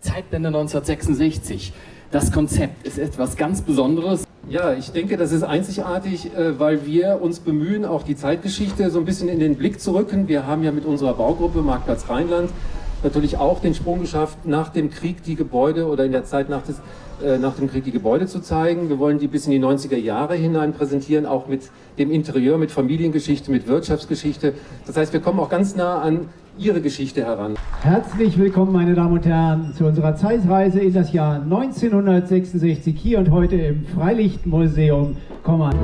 Zeitblende 1966. Das Konzept ist etwas ganz Besonderes. Ja, ich denke, das ist einzigartig, äh, weil wir uns bemühen, auch die Zeitgeschichte so ein bisschen in den Blick zu rücken. Wir haben ja mit unserer Baugruppe Marktplatz Rheinland natürlich auch den Sprung geschafft, nach dem Krieg die Gebäude oder in der Zeit nach, des, äh, nach dem Krieg die Gebäude zu zeigen. Wir wollen die bis in die 90er Jahre hinein präsentieren, auch mit dem Interieur, mit Familiengeschichte, mit Wirtschaftsgeschichte. Das heißt, wir kommen auch ganz nah an Ihre Geschichte heran. Herzlich willkommen, meine Damen und Herren, zu unserer Zeitreise in das Jahr 1966 hier und heute im Freilichtmuseum Kommand.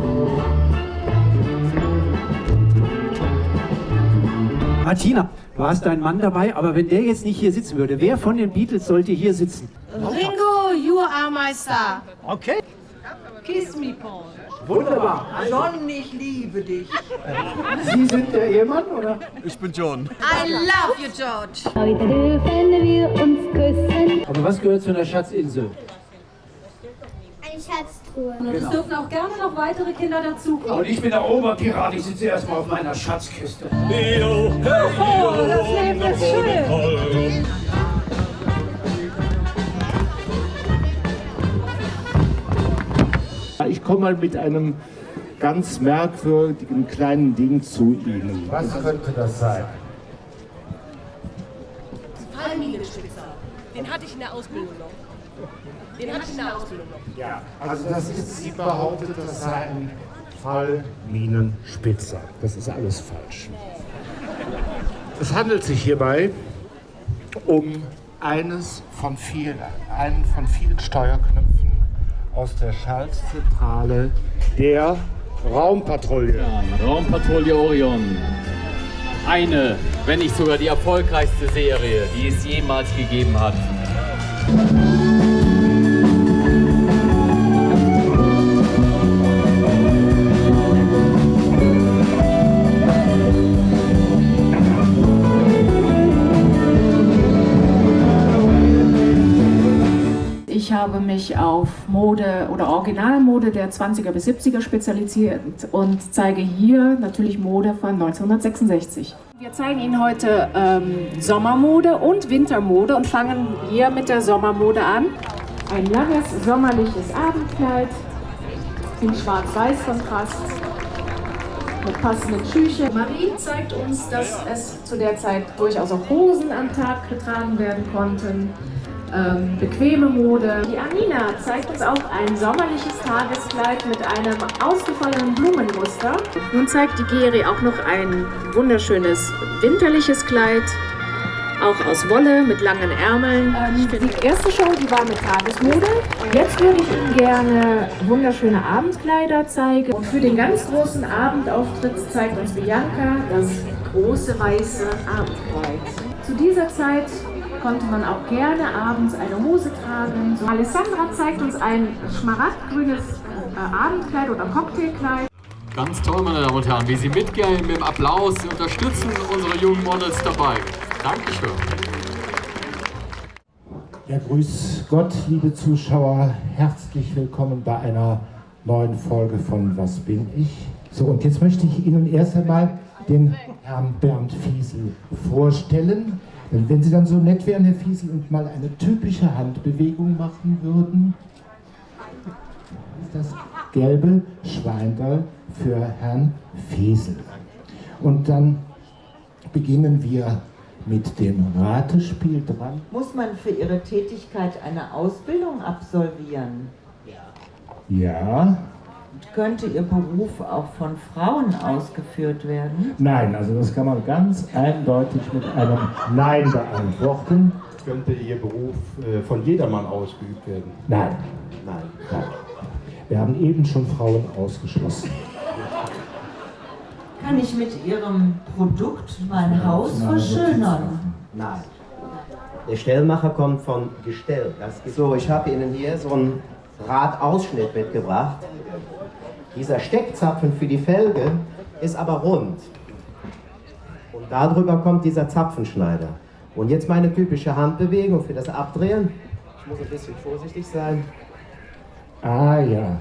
Martina, du hast deinen Mann dabei, aber wenn der jetzt nicht hier sitzen würde, wer von den Beatles sollte hier sitzen? Ringo, you are my star. Okay. Kiss me, Paul. Wunderbar. John, ich liebe dich. Sie sind der Ehemann, oder? Ich bin John. I love you, George. Heute dürfen wir uns küssen. Aber was gehört zu einer Schatzinsel? Schatztruhe. Und es dürfen auch gerne noch weitere Kinder dazukommen. Und ich bin der Oberpirat, ich sitze erstmal auf meiner Schatzkiste. Oh, das Leben ist schön. Ich komme mal mit einem ganz merkwürdigen kleinen Ding zu Ihnen. Was könnte das sein? Palmminenspitzer. Den hatte ich in der Ausbildung noch. Den hatte ich in der Ausbildung noch. Ja, also das ist, sie behauptet, das sei ein Fallminenspitzer. Das ist alles falsch. Es handelt sich hierbei um eines von vielen, einen von vielen Steuerknöpfen aus der Schaltzentrale der Raumpatrouille. Raumpatrouille Orion. Eine, wenn nicht sogar die erfolgreichste Serie, die es jemals gegeben hat. Habe mich auf Mode oder Originalmode der 20er bis 70er spezialisiert und zeige hier natürlich Mode von 1966. Wir zeigen Ihnen heute ähm, Sommermode und Wintermode und fangen hier mit der Sommermode an. Ein langes sommerliches Abendkleid in schwarz-weiß-Kontrast mit passenden Schüchen. Marie zeigt uns, dass es zu der Zeit durchaus auch Hosen am Tag getragen werden konnten ähm, bequeme Mode. Die Amina zeigt uns auch ein sommerliches Tageskleid mit einem ausgefallenen Blumenmuster. Nun zeigt die Geri auch noch ein wunderschönes winterliches Kleid, auch aus Wolle mit langen Ärmeln. Ähm, die erste Show, die war mit Tagesmode. Jetzt würde ich Ihnen gerne wunderschöne Abendkleider zeigen. Und für den ganz großen Abendauftritt zeigt uns Bianca das große weiße Abendkleid. Zu dieser Zeit konnte man auch gerne abends eine Hose tragen. So, Alessandra zeigt uns ein schmaragdgrünes äh, Abendkleid oder Cocktailkleid. Ganz toll, meine Damen und Herren, wie Sie mitgehen mit dem Applaus. Sie unterstützen unsere jungen Models dabei. Dankeschön. Ja, grüß Gott, liebe Zuschauer. Herzlich willkommen bei einer neuen Folge von Was bin ich? So, und jetzt möchte ich Ihnen erst einmal den Herrn Bernd Fiesel vorstellen. Wenn Sie dann so nett wären, Herr Fiesel, und mal eine typische Handbewegung machen würden. Das gelbe Schweinderl für Herrn Fiesel. Und dann beginnen wir mit dem Ratespiel dran. Muss man für Ihre Tätigkeit eine Ausbildung absolvieren? Ja, Könnte Ihr Beruf auch von Frauen ausgeführt werden? nein, also das kann man ganz eindeutig mit einem Nein beantworten. Könnte Ihr Beruf äh, von jedermann ausgeübt werden? Nein, Nein. nein. Wir haben eben schon Frauen ausgeschlossen. Kann ich mit Ihrem Produkt mein Haus verschönern? Nein. Der Stellmacher kommt von Gestell. So, ich habe Ihnen hier so einen Radausschnitt mitgebracht. Dieser Steckzapfen für die Felge ist aber rund. Und darüber kommt dieser Zapfenschneider. Und jetzt meine typische Handbewegung für das Abdrehen. Ich muss ein bisschen vorsichtig sein. Ah ja,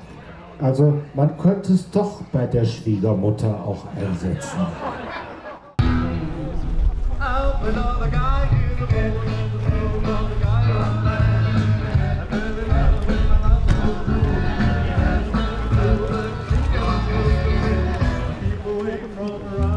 also man könnte es doch bei der Schwiegermutter auch einsetzen. Open all the guy, you the Troy around.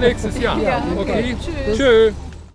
Nächstes Jahr. Ja. Okay? Tschüss. Tschö.